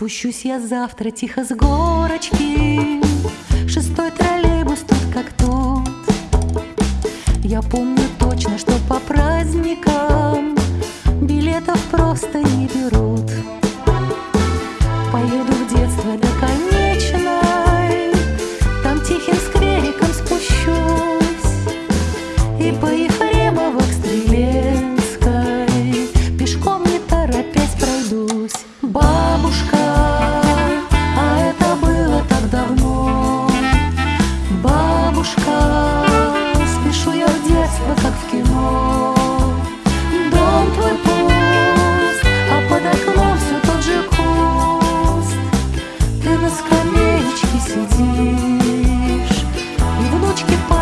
Спущусь я завтра тихо с горочки. Шестой троллейбус тут как тут Я помню точно, что по праздникам Билетов просто не берут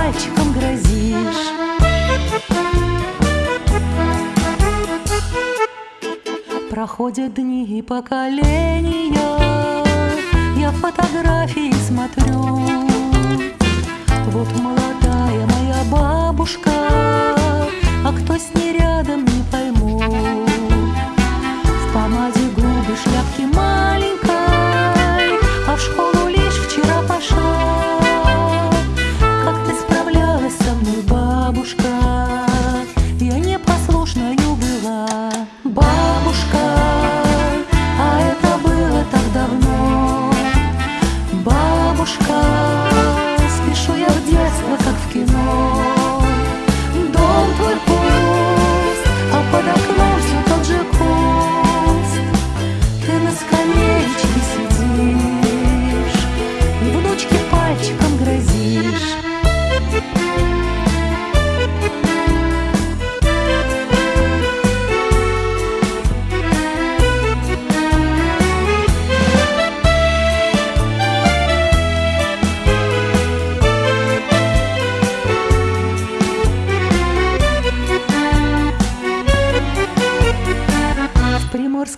пальчиком грозишь. Проходят дни и поколения. Я фотографии смотрю. Вот молодая моя бабушка. А кто с ней рядом, не пойму. В помаде губы шляпки мать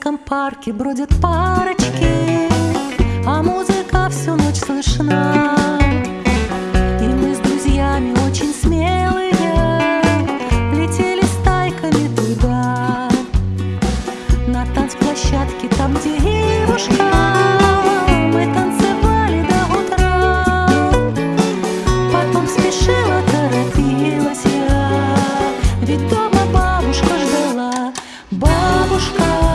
Московском парке бродят парочки, а музыка всю ночь слышна. И мы с друзьями очень смелые летели стайками туда, на танцплощадке там, где девушка. Ведь дома бабушка ждала, бабушка.